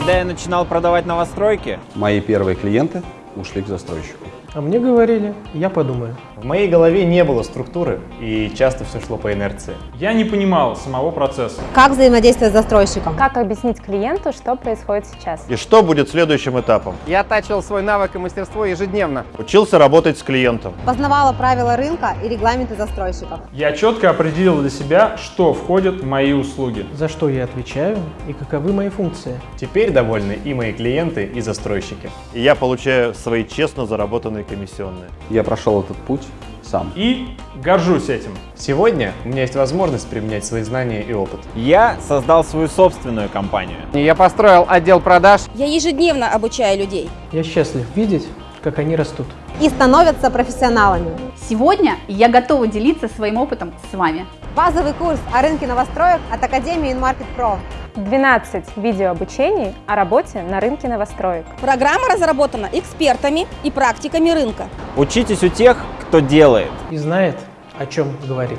Когда я начинал продавать новостройки, Мои первые клиенты ушли к застройщику. А мне говорили, я подумаю. В моей голове не было структуры, и часто все шло по инерции. Я не понимал самого процесса. Как взаимодействовать с застройщиком? Как объяснить клиенту, что происходит сейчас? И что будет следующим этапом? Я оттачивал свой навык и мастерство ежедневно. Учился работать с клиентом. Познавала правила рынка и регламенты застройщиков. Я четко определил для себя, что входит в мои услуги. За что я отвечаю и каковы мои функции. Теперь довольны и мои клиенты, и застройщики. И я получаю свои честно заработанные комиссионные. Я прошел этот путь сам. И горжусь этим. Сегодня у меня есть возможность применять свои знания и опыт. я создал свою собственную компанию. И Я построил отдел продаж. Я ежедневно обучаю людей. Я счастлив видеть, как они растут. И становятся профессионалами. Сегодня я готова делиться своим опытом с вами. Базовый курс о рынке новостроек от Академии InMarket Pro. 12 видеообучений о работе на рынке новостроек. Программа разработана экспертами и практиками рынка. Учитесь у тех, кто делает. И знает, о чем говорит.